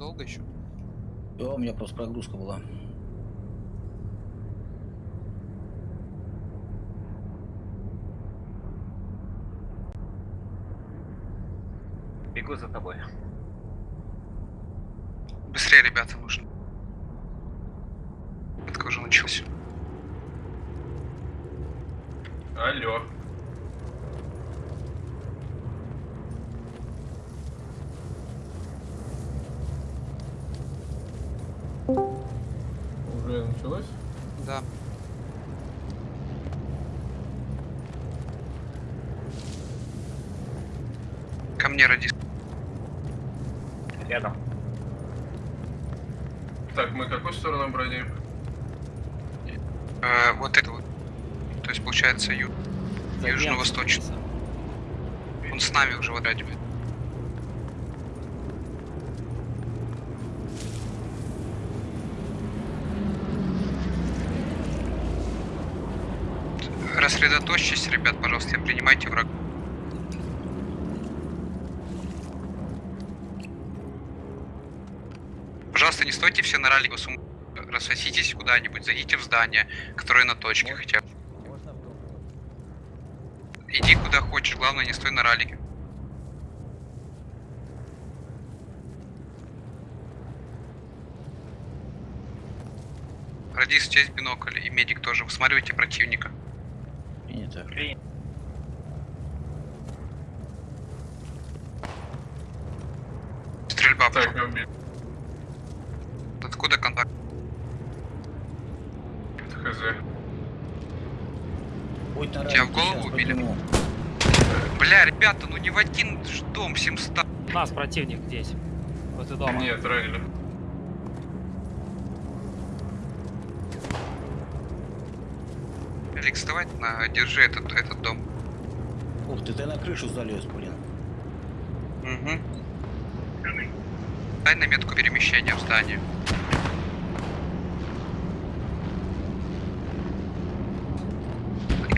долго еще? Да, у меня просто прогрузка была. Бегу за тобой. Быстрее, ребята, нужно. Это уже начался. Алло. Какую сторону бродим? Э, вот это вот. То есть получается ю... южно-восточно. Он с нами уже в отряде. будет. Рассредоточьтесь, ребят, пожалуйста, и принимайте врага. Пожалуйста, не стойте все на ралли, сум... рассоситесь куда-нибудь, зайдите в здание, которое на точке хотя бы. Иди куда хочешь, главное не стой на раллике. Радис, честь бинокль и медик тоже. Высматривайте противника. Принято. Стрельба. Так, я убил. Откуда контакт? Хз. Будь на Тебя в ралике, голову щас убили? подниму. Бля, ребята, ну не в один ж дом, 700. У нас противник здесь. Возле дома. Нет, ранили. Алекс, давай на, держи этот, этот дом. Ух ты, ты на крышу залез, блин. Угу. Дай на метку перемещения в здании.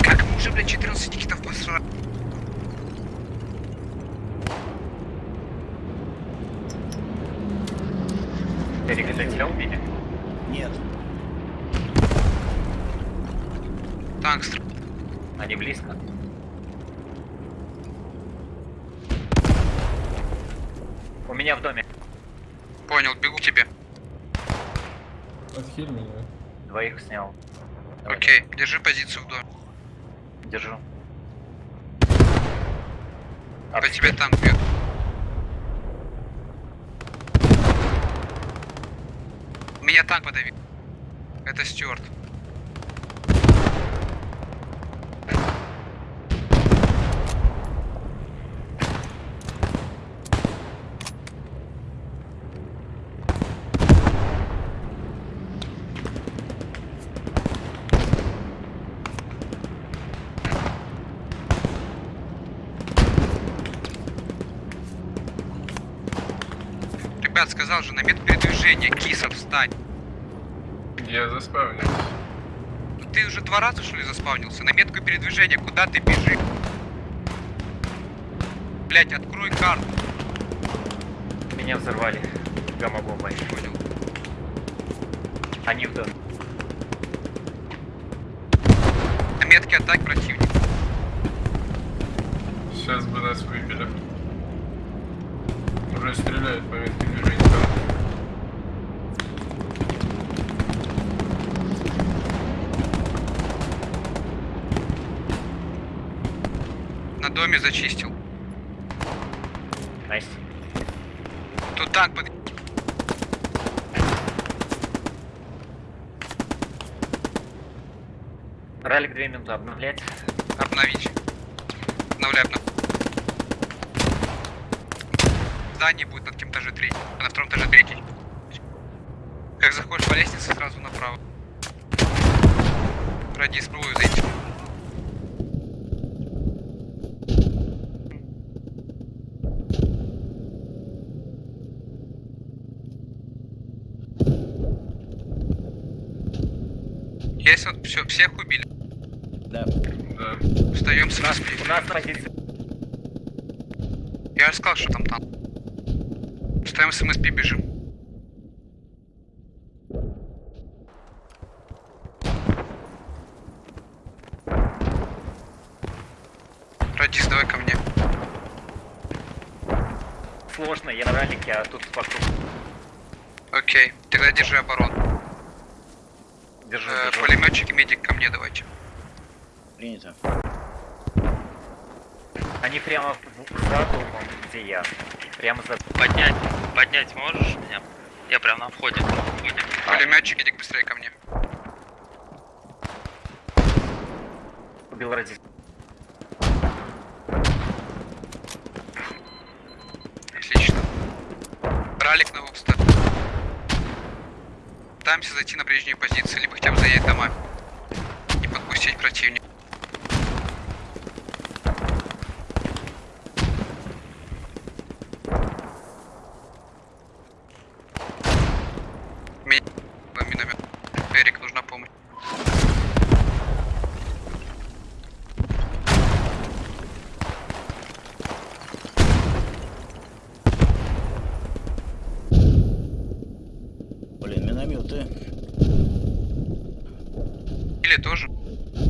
Как мы уже, блядь, 14 никитов посрали? Эрик, это тебя убили? Нет. Танк стр... Они близко. У меня в доме. Понял, бегу к тебе. Отхиль меня. Двоих снял. Давай, Окей, держи позицию в доме. Держу. По тебе танк бьет. Меня танк подавил. Это Стюарт. Сказал же, на метку передвижения, киса, встань. Я заспавнился. Ты уже два раза, что ли, заспавнился? На метку передвижения, куда ты бежишь? Блять, открой карту. Меня взорвали. Гамма-бомбой. Понял. Они в доме. На метке атак противник. Сейчас бы нас выбили. Уже стреляют по метке Доме зачистил. Nice. Тут танк под... Ралик 2 минуты обновлять. Обновить. Обновляй, обновляй. Здание будет на каком этаже третий. На втором этаже третий. Как заходишь по лестнице, сразу направо. Радис, пробую зайти. Есть вот все, всех убили. Да. Да. Встаем с нас, у нас позиция. Я же сказал, что там танк. Ставим с МСП, бежим. Радис, давай ко мне. Сложно, я на ралике, а тут вокруг. Окей, тогда держи оборону. Держу, Э, держу. пулеметчик и медик ко мне давайте. Принято. Они прямо за домом, где я. Прямо за... Поднять, поднять можешь меня? Я прям на входе. Пулеметчик, иди быстрее ко мне. Убил ради... Пытаемся зайти на прежние позиции, либо хотя бы заедать дома. Не подпустить противника. Ми- Миномет. Эрик, нужна помощь. Блин, минометы. Или тоже.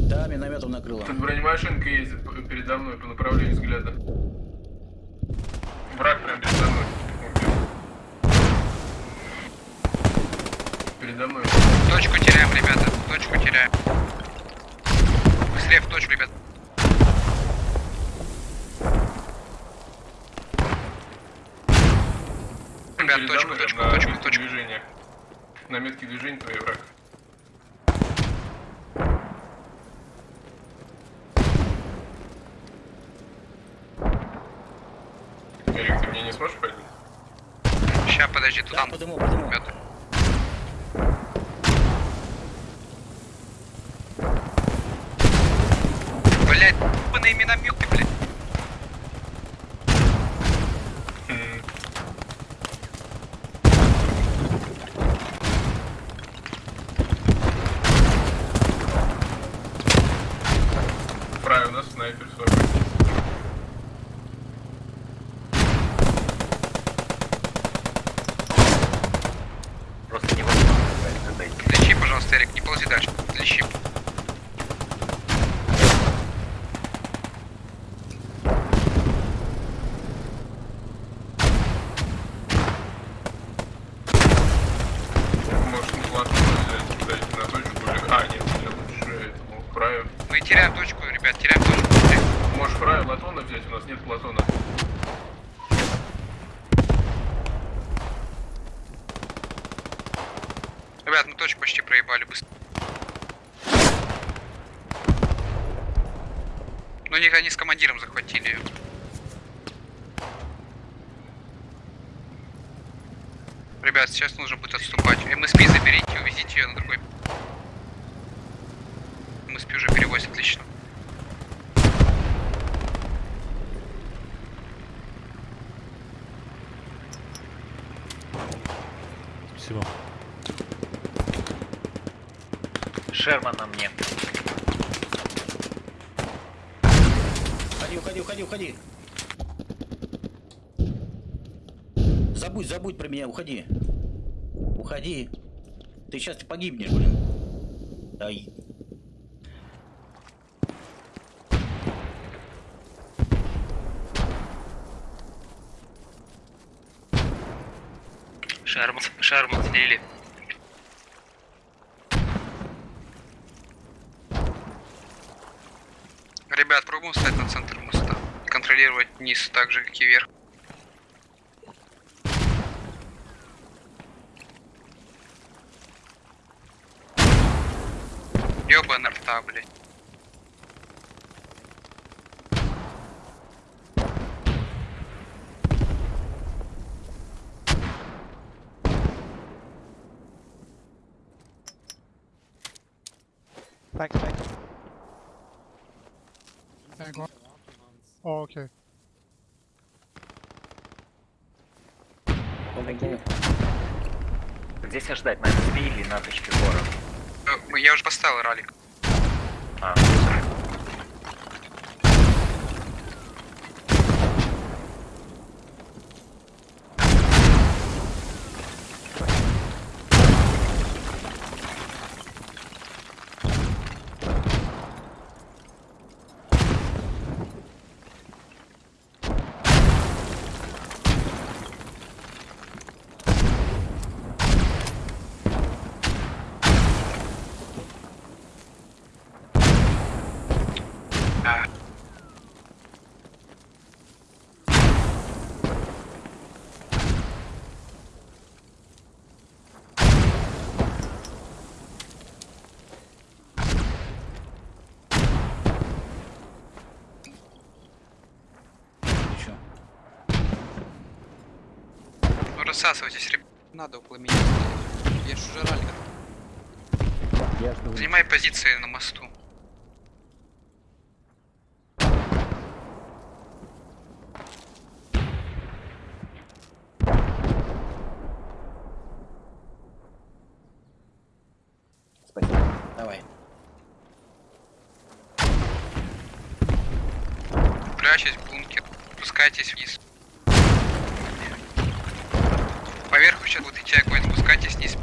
Да, минометом накрыло. Тут бронемашинка ездит передо мной по направлению взгляда. Враг прям передо мной. Передо мной. Точку теряем, ребята. Точку теряем. Быстрее в точку, ребят. Ребят, точку, точку, точку, точку. движения. На метке движения твой враг. Эрик, ты мне не сможешь пойти? Подожди, Да, туда. подыму, подыму. Ребята. Блять, ебаные минометы, блядь. Правильно, у нас снайпер свой. Просто невозможно дойти. Лечи, пожалуйста, Эрик, не ползи дальше. Лечи. Может, на плату взять, дать на точку или... А, нет, я лучше этому краю. Мы теряем точку, ребят, теряем точку. быстрее. Можешь краю Платона взять, у нас нет Платона. Ребят, мы точку почти проебали быстро. Ну, них они с командиром захватили ее. Ребят, сейчас нужно будет отступать. МСП заберите, увезите ее на другой. МСП уже перевозит, отлично. Спасибо. Шерман на мне. Уходи, уходи, уходи, уходи. Забудь, забудь про меня, уходи. Уходи. Ты сейчас погибнешь, блин. Ай. Шармут, шармут слили. Пробуем встать на центр моста. Контролировать низ так же, как и верх. Ёбаный рта, блядь. Thanks, thanks. Hang on. Oh, okay. Помогу. Где себя ждать? На СП или на точке гора? Э, Я уже поставил ралик. А, Ты чё? Рассасывайтесь, ребят. Надо около меня стоять. Я ж уже ралли. Занимай позиции на мосту. Спасибо. Давай. Прячьтесь в бункер. Спускайтесь вниз. Поверху сейчас будет идти огонь. Спускайтесь вниз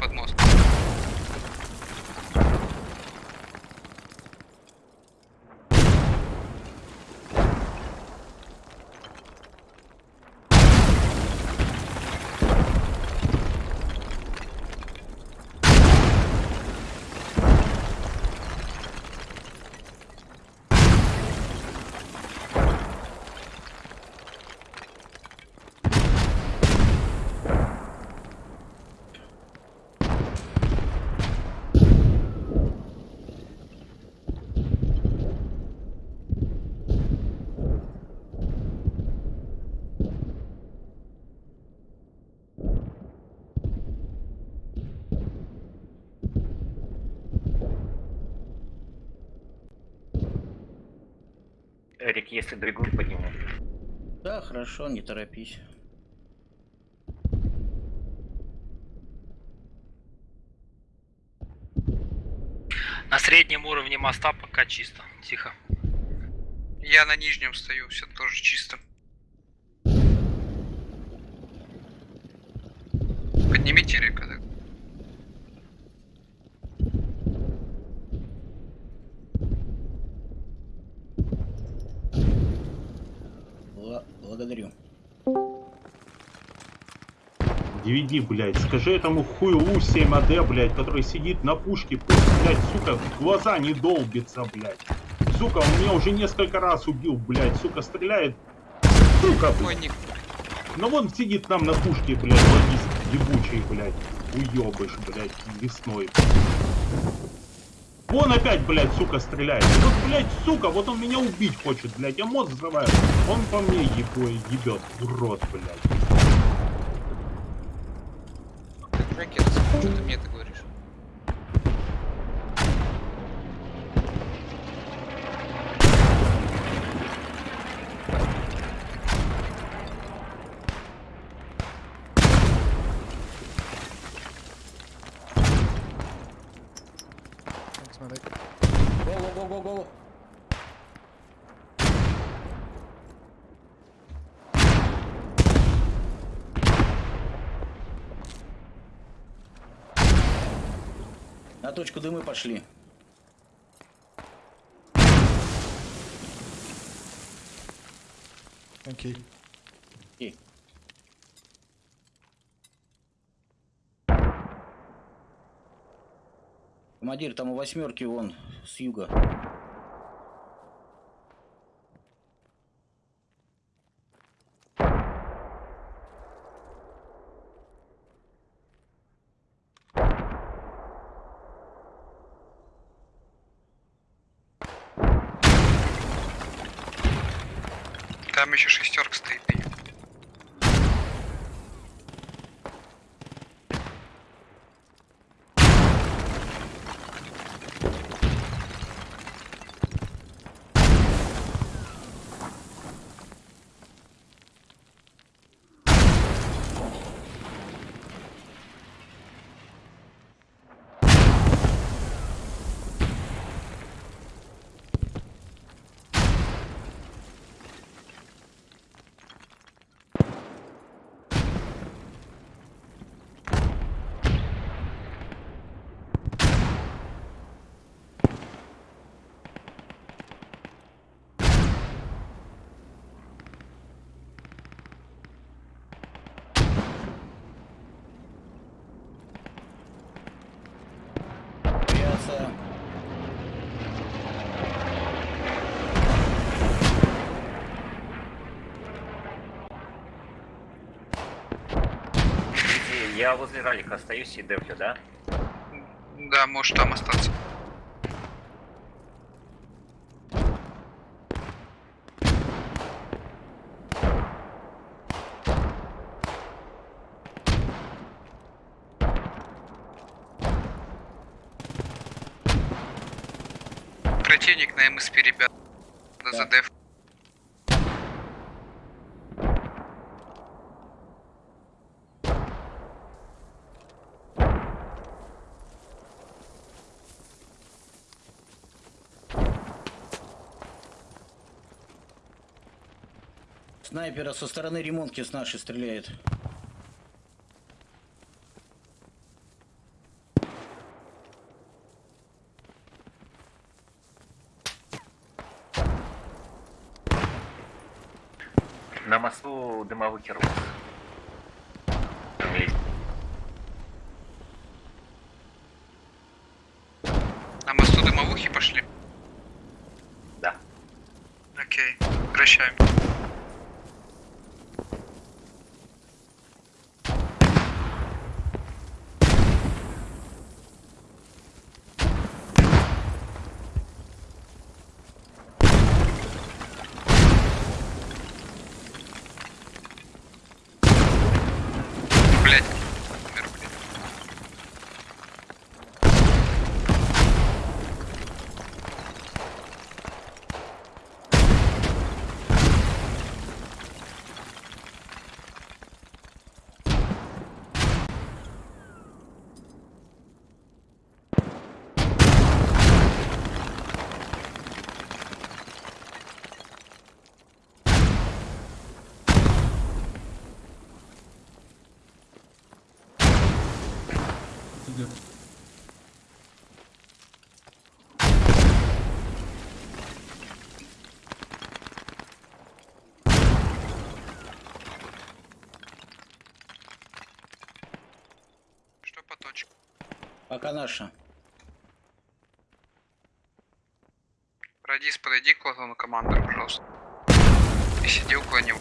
Эрик, если другую подниму. Да, хорошо, не торопись. На среднем уровне моста пока чисто. Тихо. Я на нижнем стою, все тоже чисто. Поднимите река. DVD, блядь, скажи этому хуйлу 7AD, блядь, который сидит на пушке, пусть, блядь, сука, в глаза не долбится, блядь. Сука, он меня уже несколько раз убил, блядь, сука, стреляет. Сука, блядь. Ник, Ну вон сидит нам на пушке, блядь, логист ебучий, блядь. Уебыш, блядь, весной. Вон опять, блядь, сука, стреляет. Вот, блядь, сука, вот он меня убить хочет, блядь, я мозг взрываю. Он по мне ебой, ебет, урод, блядь. Что ты мне это точку дымы пошли. You. Окей. Командир, там у восьмерки вон с юга. Там еще шестерка стоит. Я возле ралика остаюсь и дефлю, да? Да, можешь там остаться. Противник на МСП, ребят. Да. За деф. Снайпера со стороны ремонтки с нашей стреляет. На мосту дымовый керус. Там есть. На мосту дымовухи пошли? Да. Окей, прощаем. Блять. Умер, блядь. Что по точке? Пока наша. Радис, подойди к лазону командора, пожалуйста. И сиди около него.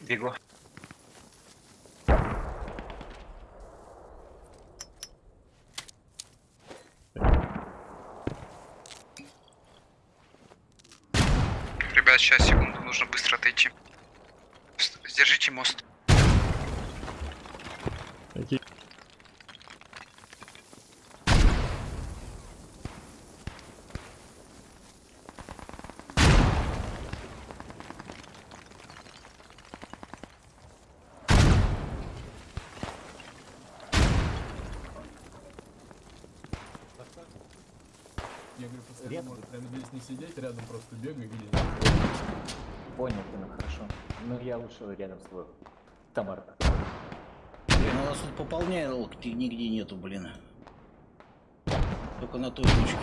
Бегу. Ребят, сейчас, секунду, нужно быстро отойти. С- Сдержите мост. Я говорю, прямо здесь не сидеть, рядом просто бегай, видеть. Понял, Дина, хорошо. Ну я лучше рядом с тобой. Тамара. Блин, у нас тут пополнял нигде нету, блин. Только на той точке.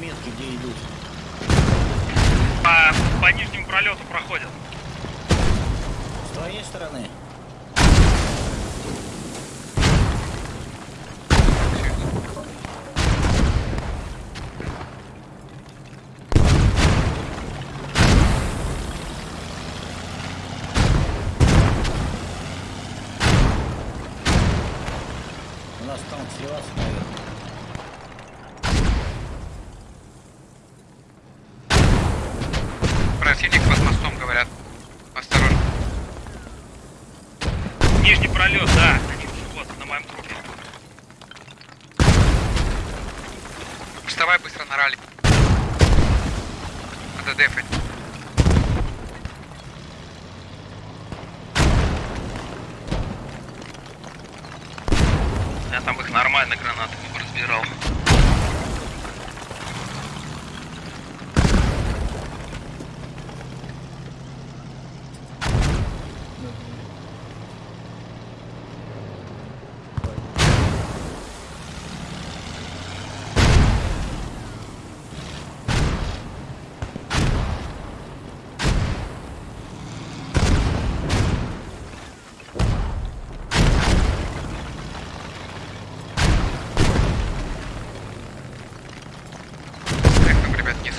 Смотрите на метки, где идут. По, по нижнему пролету проходят. С твоей стороны. мостом сливаться, наверное. Противник под мостом, говорят. Осторожно. Нижний пролет, да. Они уже вот на моем трупе. Вставай быстро на ралли. Надо дефать. Я там их нормально гранатами разбирал. Как там, ребят, вниз?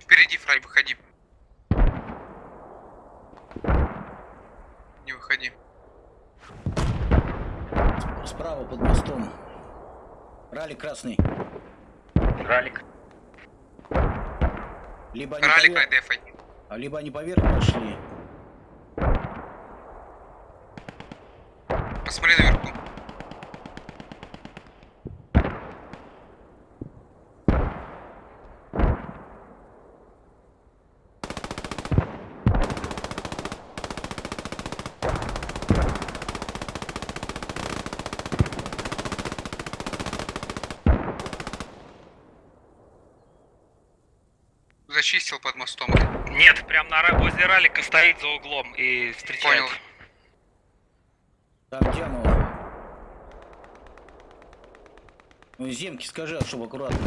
Впереди, Фрай, выходи. Не выходи. Справа под мостом. Ралли красный. Ралик. Либо они, Ралик поверх, дефай. а либо они поверх пошли. Посмотри наверху. Зачистил под мостом. Нет, прям на возле ралика стоит за углом и встречает. Понял. Там Дямова. Ну, Земки скажи, чтобы аккуратно.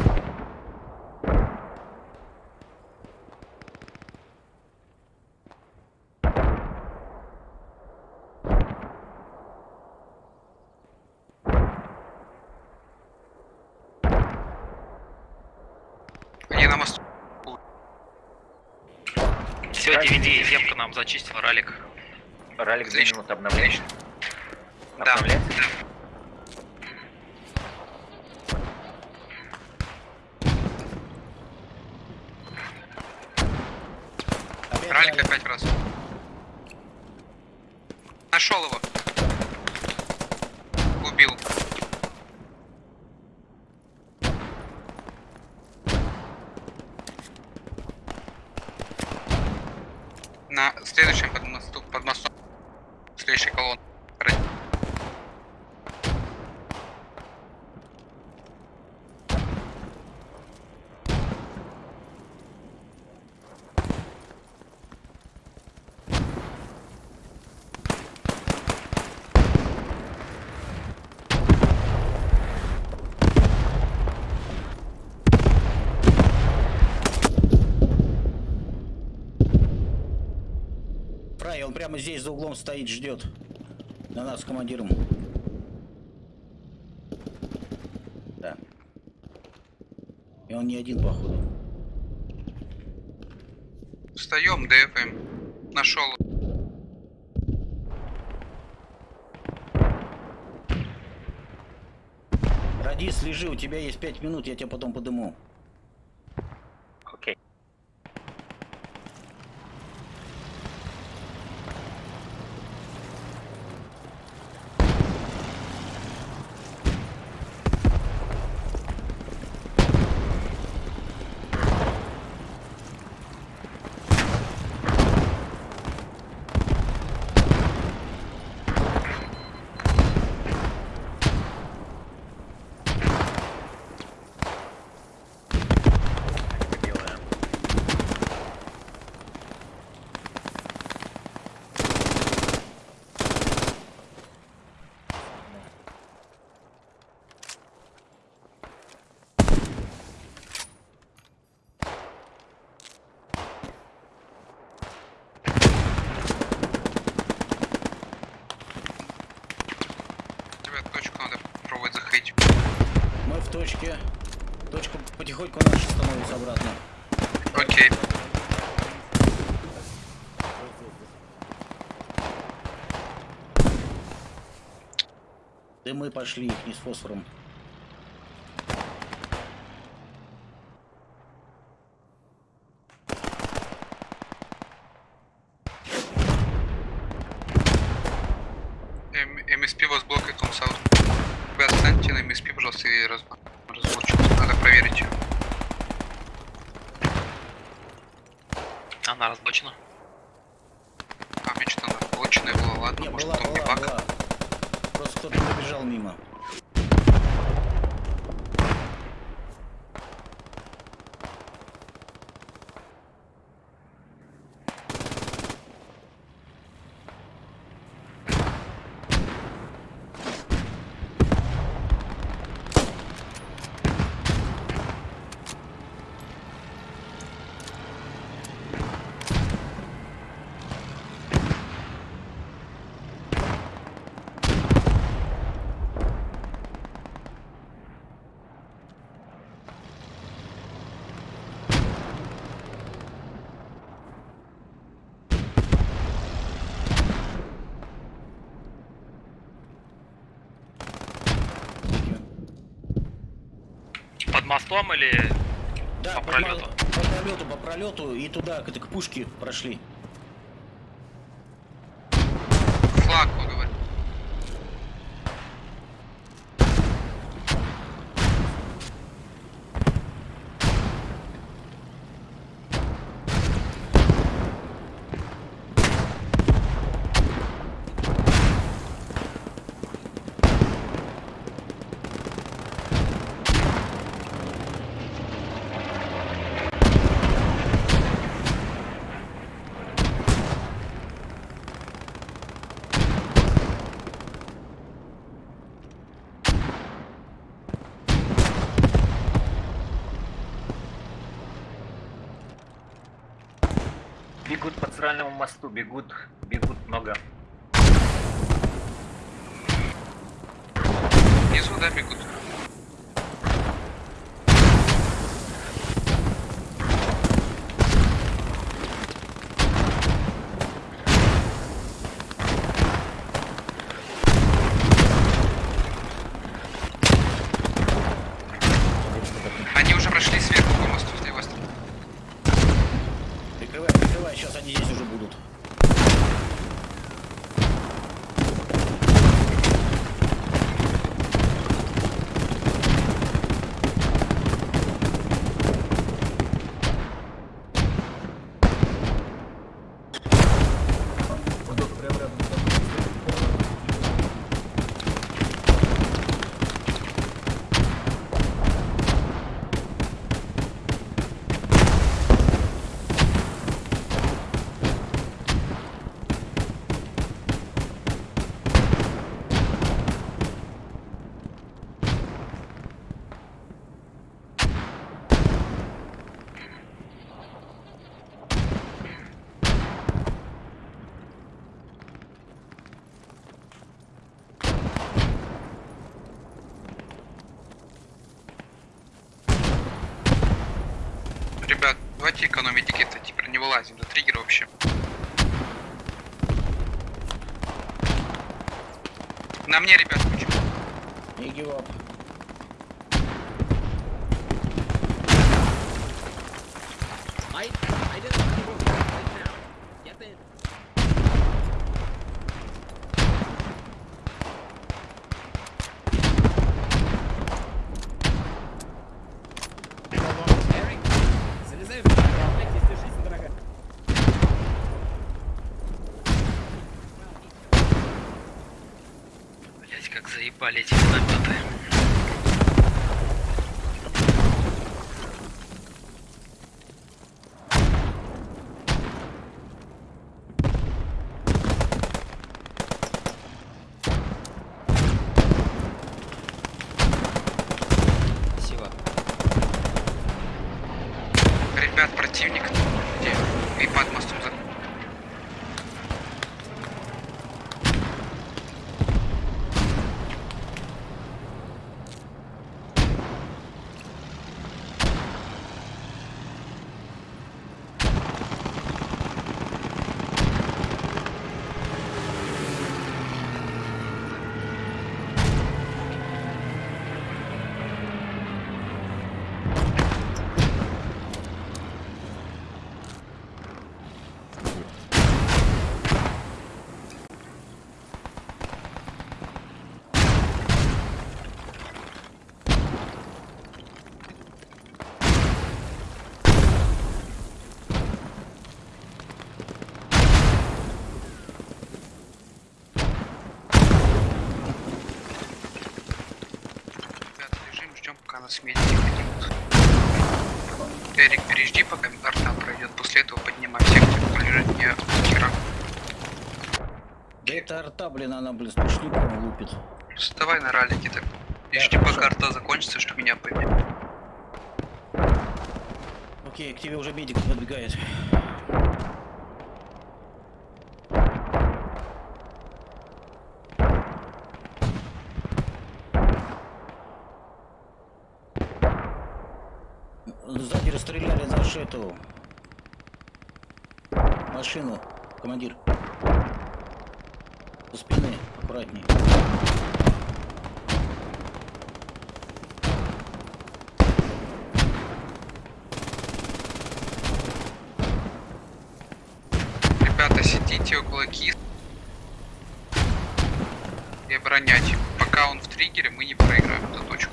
Они на мосту. Все, DVD, земка нам зачистила ралик. Ралик две минуты обновления. Да. Обновляется? Опять Ралик ралли. опять раз. Нашел его. Убил. На следующем под, мосту, под мостом. Следующий колонн. Фрай, он прямо здесь за углом стоит, ждет. На нас с командиром. Да. И он не один, походу. Встаем, ДФМ. Нашел. Радис, лежи, у тебя есть пять минут, я тебя потом подыму. точке. Точка потихоньку наша становится обратно. Окей. Okay. мы пошли, их не с фосфором. Типа под мостом или да, по пролету? По, по пролету, по пролету и туда, к, к пушке прошли. центральному мосту бегут противник. И под блин, она, блин, сплошняком лупит. Вставай на ралике так. Да, жди, пока хорошо. арта закончится, чтобы меня поднять. Окей, к тебе уже медик подбегает. Сзади расстреляли нашу эту машину, командир. Со спины, аккуратней. Ребята, сидите около кис и оборонять. Пока он в триггере, мы не проиграем эту точку.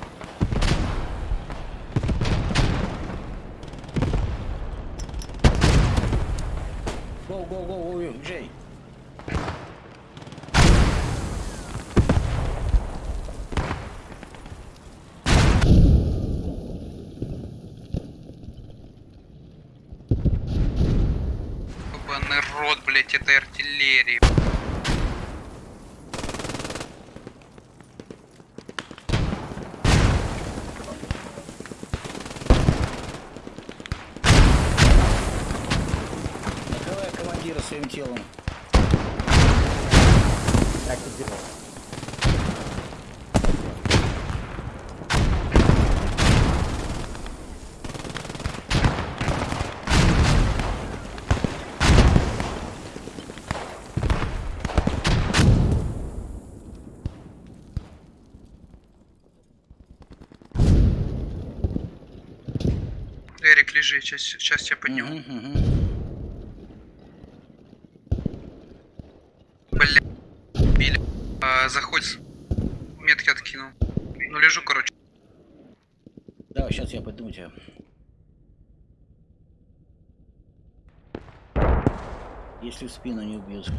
Сейчас, сейчас тебя подниму. Мгм, мгм. Бля, били. А, заходь. с- Метки откинул. Ну лежу, короче. Да, сейчас я подниму тебя. Если в спину не убьют.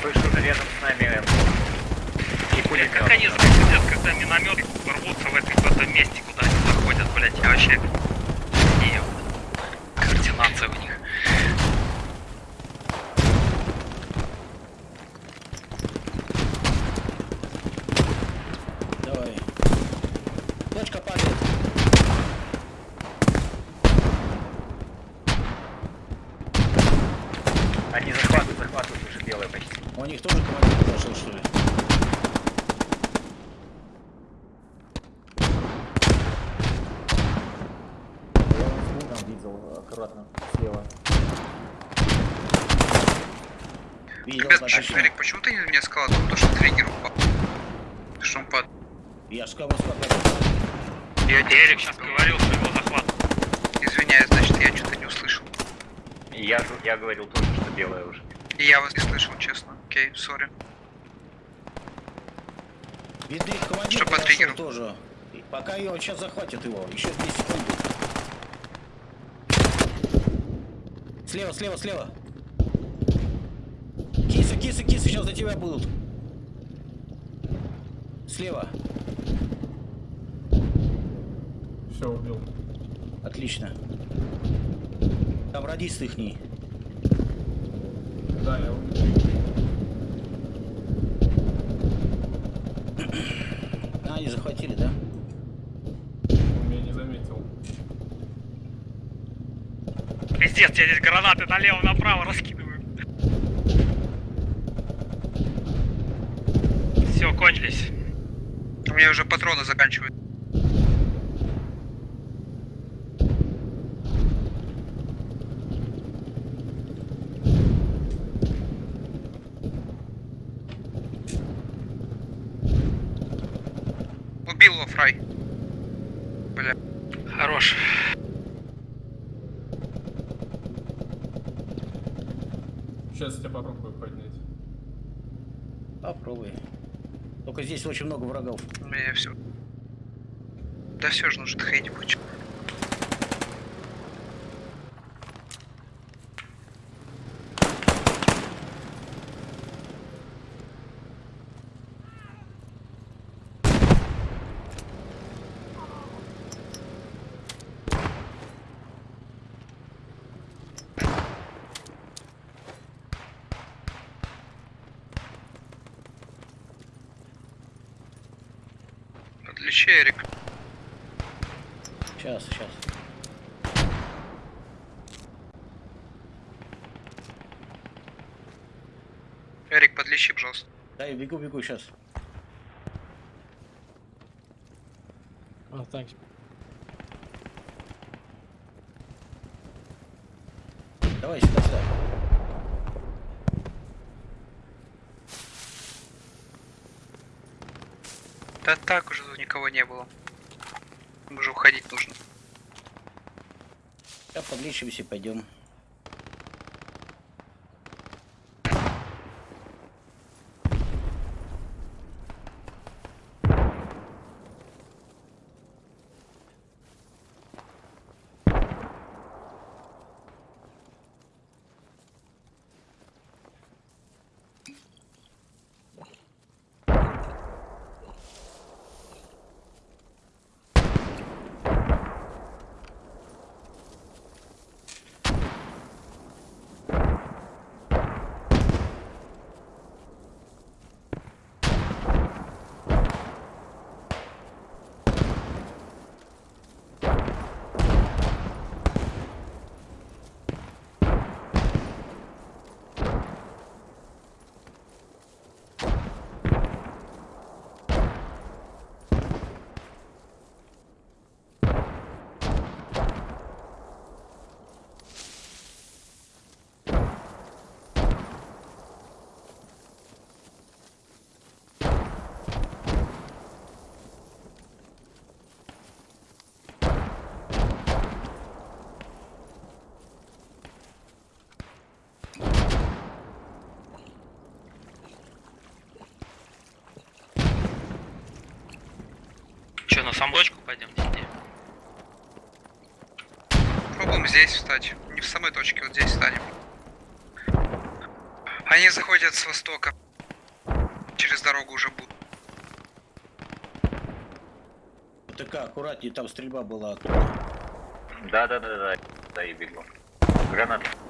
Слышу, рядом с нами и пулемет. Как они заходят, когда минометы рвутся в, этой, в этом месте, куда они заходят, блять, я вообще... И координация у них. Давай. Точка падает. Они захватывают, захватывают уже белое почти. У них тоже командир подошел, что ли? Я вон с бугом видел аккуратно слева. Ребят, да, почему, точно. Эрик, почему ты не эскалатор? Потому что триггер упал. Что он падает? Я ж кому сказал. Я Эрик сейчас говорил, что его захват. Извиняюсь, значит, я что-то не услышал. Я, я говорил тоже, что белое уже. И я вас не слышал, честно. Окей, сори. Видно, их командир Что по триггеру? тоже. Пока его сейчас захватят его. Еще 2 секунды. Слева, слева, слева. Кисы, кисы, сейчас за тебя будут. Слева. Все, убил. Отлично. Там радист ихний. Да, я убил. А, они захватили, да? Он меня не заметил. Пиздец, я здесь гранаты налево-направо раскидываю. Все, кончились. У меня уже патроны заканчивают. Убил его, Фрай. Бля. Хорош. Сейчас я тебя попробую поднять. Попробуй. Только здесь очень много врагов. У меня все. Да все же нужно ходить будет. Подлечи, Эрик. Сейчас, сейчас. Эрик, подлечи, пожалуйста. Да, я бегу, бегу сейчас. Oh, thanks. Давай сюда, сюда. Да так уже тут никого не было. Уже уходить нужно. Сейчас подлечимся и пойдем. Че, на сам бочку пойдем сидеть? Пробуем здесь встать. Не в самой точке, вот здесь встанем. Они заходят с востока. Через дорогу уже будут. ТК, аккуратнее, там стрельба была. Да, да, да, да, да, и бегу. Гранат мой.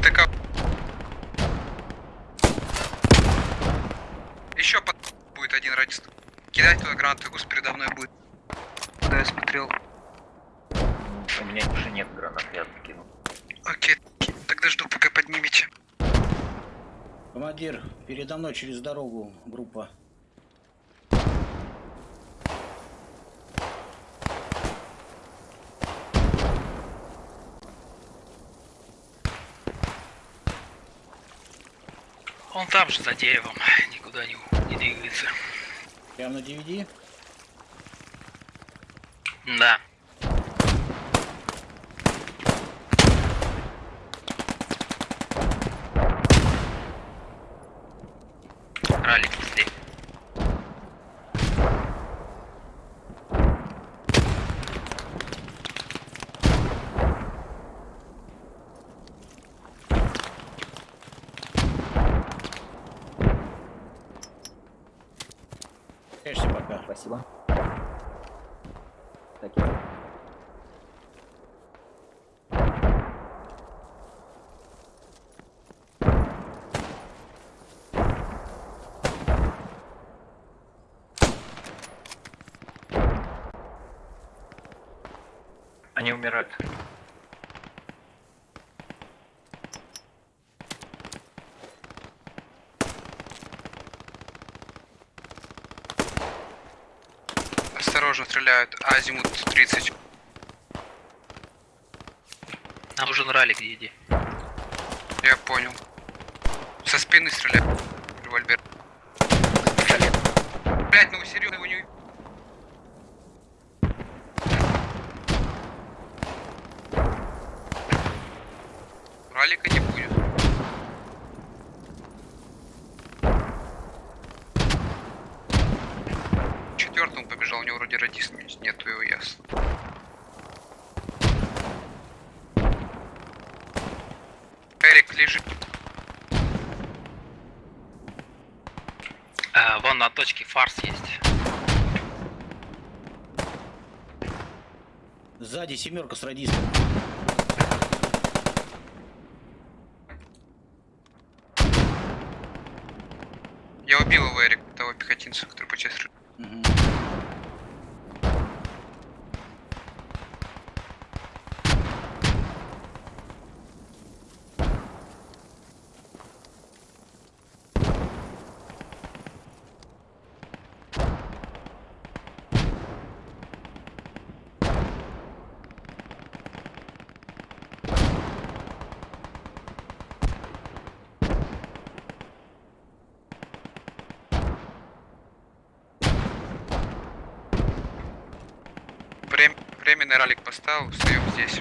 ВТК. Еще под... будет один радист. Кидать туда гранату, гус передо мной будет. Да, я смотрел. У меня уже нет гранат, я кинул. Окей, тогда жду, пока поднимете. Командир, передо мной через дорогу группа. Он там же, за деревом, никуда не, не двигается. Прямо на DVD? Да. Ралик здесь. Конечно, пока. Спасибо. Так, я... Они умирают. Осторожно, стреляют. Азимут 30. Нам нужен ралик, иди. Я понял. Со спины стреляют. Револьвер. Блять, ну серьезно его не... Ралика не будет. Четвертому побежал, у него вроде радист нету его ясно. Эрик, лежит. А, вон на точке фарс есть. Сзади семерка с радистом. Я убил его, Эрик, того пехотинца, который по части... Мгм. Врем... Временный ралик поставил, встаем здесь.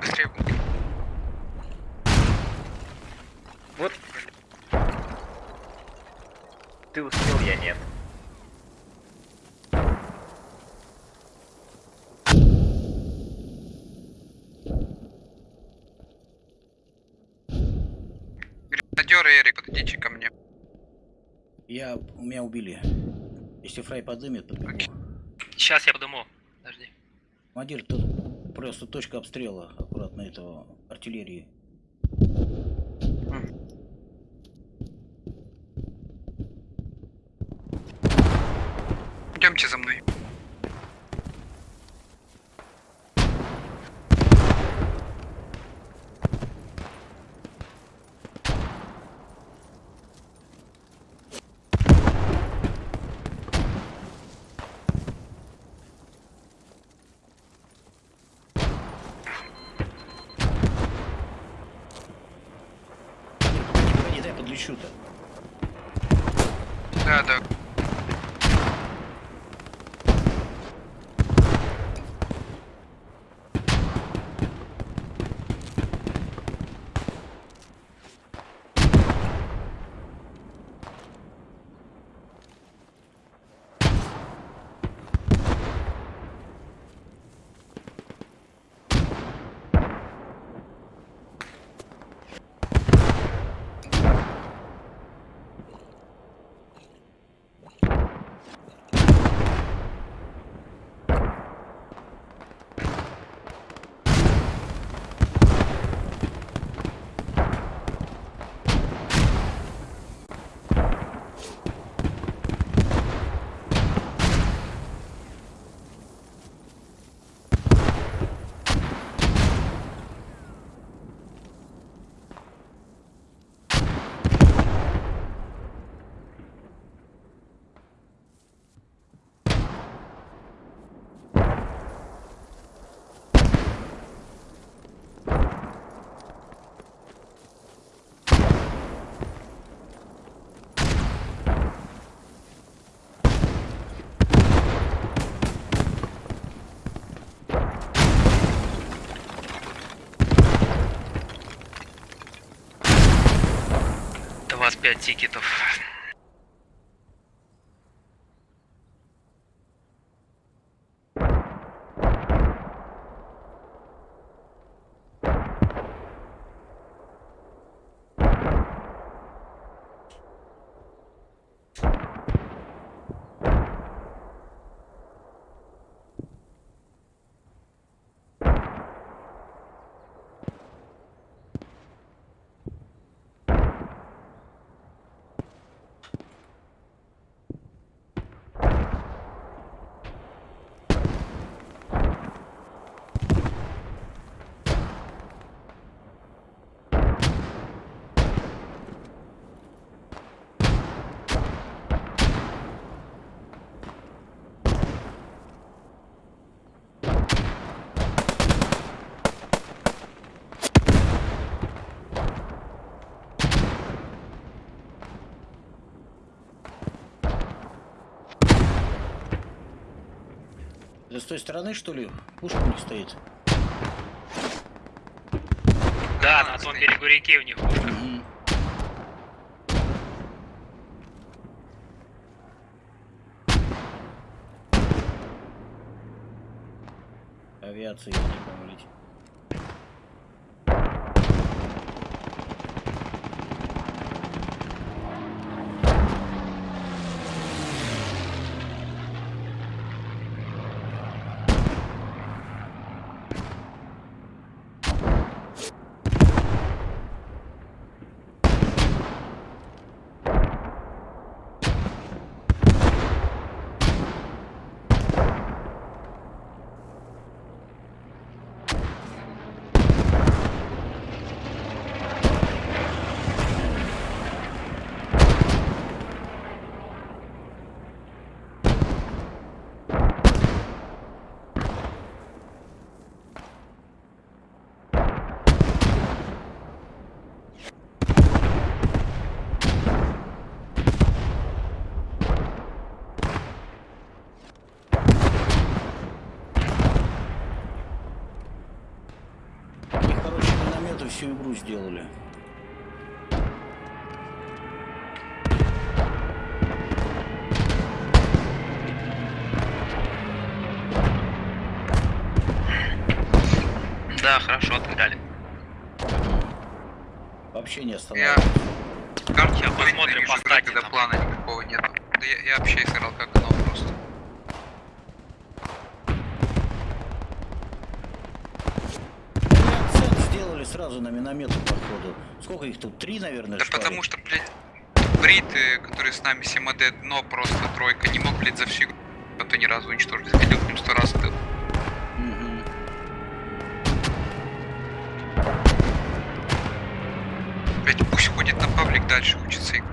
Быстрее. Вот. Ты успел, я нет. Гренадеры, Эрик, подойдите ко мне. Я, меня убили. Если фрай подымет, подбегу. Сейчас я подыму. Подожди. Командир, тут просто точка обстрела аккуратно этого артиллерии. Идемте за мной. 25 тикетов. Это с той стороны, что ли? Пушка у них стоит. Да, на том берегу реки у них пушка. Мгм. Авиация, я не помню, летит. Они хорошие минометы всю игру сделали. Да, хорошо отыграли. Вообще не Я останавливались. карту Сейчас посмотрим, по стате когда плана никакого нету. Да я, я вообще сыграл как оно просто. Они акцент сделали сразу на минометы, походу. Сколько их тут? Три, наверное, Да шпали? потому что, блядь, бриты, которые с нами 7D дно, просто тройка, не мог, блядь, за всю игру это ни разу уничтожить. Заходил к ним сто раз тыл. Мгм. Блядь, пусть ходит на паблик дальше, учится играть.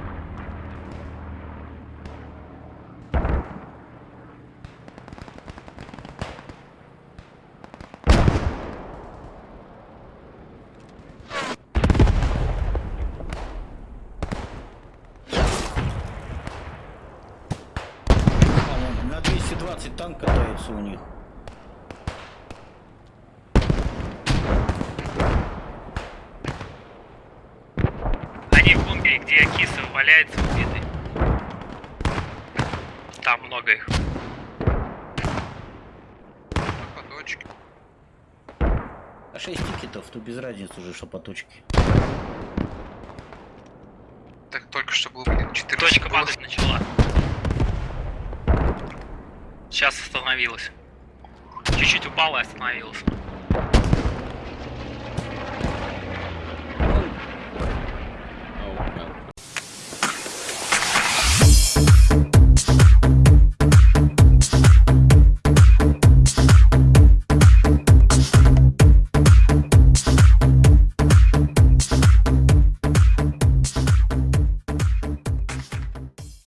А, вон, на 220 танк катается у них. Они в бункере, где кисы валяется убитый. Их. По точке. А 6 тикетов, то без разницы уже, что по точке. Так только что был, блин, 14 Точка было. падать начала. Сейчас остановилась. Чуть-чуть упала и остановилась.